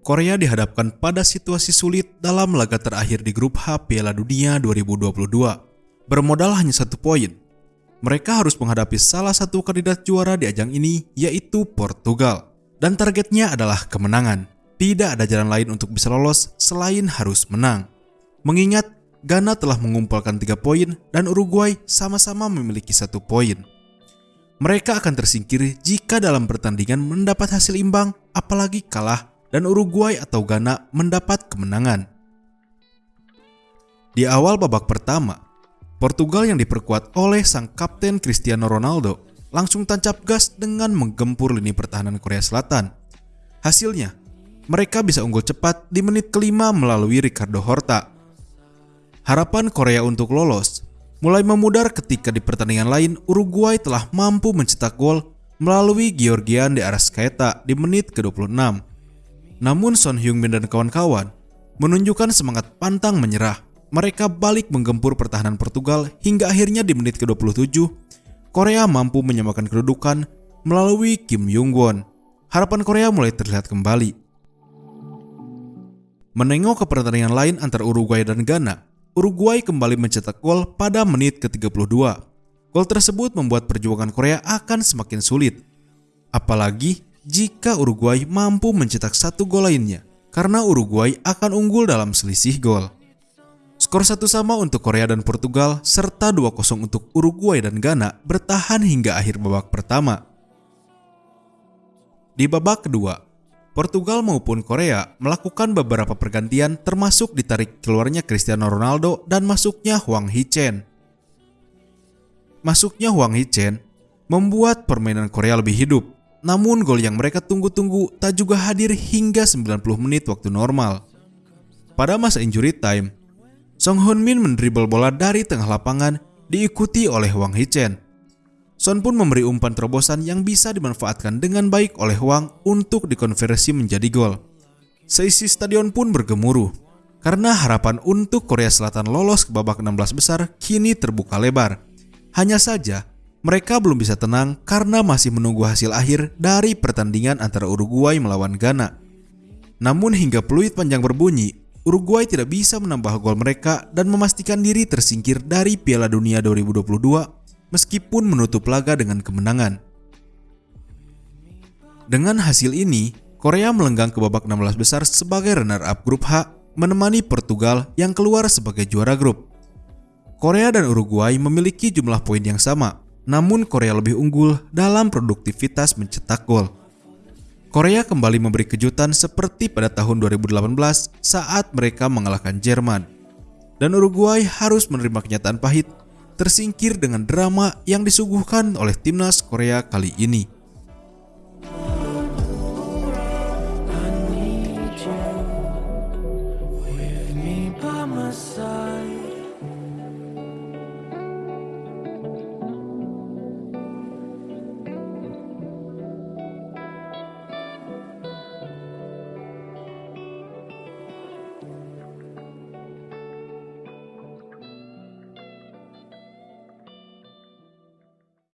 Korea dihadapkan pada situasi sulit dalam laga terakhir di grup H Piala Dunia 2022. Bermodal hanya satu poin, mereka harus menghadapi salah satu kandidat juara di ajang ini yaitu Portugal. Dan targetnya adalah kemenangan. Tidak ada jalan lain untuk bisa lolos selain harus menang. Mengingat Ghana telah mengumpulkan tiga poin dan Uruguay sama-sama memiliki satu poin. Mereka akan tersingkir jika dalam pertandingan mendapat hasil imbang apalagi kalah dan Uruguay atau Ghana mendapat kemenangan. Di awal babak pertama, Portugal yang diperkuat oleh sang kapten Cristiano Ronaldo langsung tancap gas dengan menggempur lini pertahanan Korea Selatan. Hasilnya, mereka bisa unggul cepat di menit kelima melalui Ricardo Horta. Harapan Korea untuk lolos mulai memudar ketika di pertandingan lain Uruguay telah mampu mencetak gol melalui Georgian de Arrascaeta di menit ke-26. Namun Son Heung-min dan kawan-kawan menunjukkan semangat pantang menyerah. Mereka balik menggempur pertahanan Portugal hingga akhirnya di menit ke-27, Korea mampu menyamakan kedudukan melalui Kim Jong-won. Harapan Korea mulai terlihat kembali. Menengok ke pertandingan lain antara Uruguay dan Ghana, Uruguay kembali mencetak gol pada menit ke-32. Gol tersebut membuat perjuangan Korea akan semakin sulit. Apalagi jika Uruguay mampu mencetak satu gol lainnya, karena Uruguay akan unggul dalam selisih gol. Skor satu sama untuk Korea dan Portugal, serta 2-0 untuk Uruguay dan Ghana bertahan hingga akhir babak pertama. Di babak kedua, Portugal maupun Korea melakukan beberapa pergantian termasuk ditarik keluarnya Cristiano Ronaldo dan masuknya Huang Hee-chen. Masuknya Huang Hee-chen membuat permainan Korea lebih hidup namun gol yang mereka tunggu-tunggu tak juga hadir hingga 90 menit waktu normal. Pada masa injury time, Song Hoon Min mendribble bola dari tengah lapangan diikuti oleh Wang Hee-chen. Son pun memberi umpan terobosan yang bisa dimanfaatkan dengan baik oleh Wang untuk dikonversi menjadi gol. Seisi stadion pun bergemuruh karena harapan untuk Korea Selatan lolos ke babak 16 besar kini terbuka lebar. Hanya saja, mereka belum bisa tenang karena masih menunggu hasil akhir dari pertandingan antara Uruguay melawan Ghana. Namun hingga peluit panjang berbunyi, Uruguay tidak bisa menambah gol mereka dan memastikan diri tersingkir dari Piala Dunia 2022 meskipun menutup laga dengan kemenangan. Dengan hasil ini, Korea melenggang ke babak 16 besar sebagai runner-up grup H menemani Portugal yang keluar sebagai juara grup. Korea dan Uruguay memiliki jumlah poin yang sama, namun Korea lebih unggul dalam produktivitas mencetak gol. Korea kembali memberi kejutan seperti pada tahun 2018 saat mereka mengalahkan Jerman. Dan Uruguay harus menerima kenyataan pahit, tersingkir dengan drama yang disuguhkan oleh timnas Korea kali ini.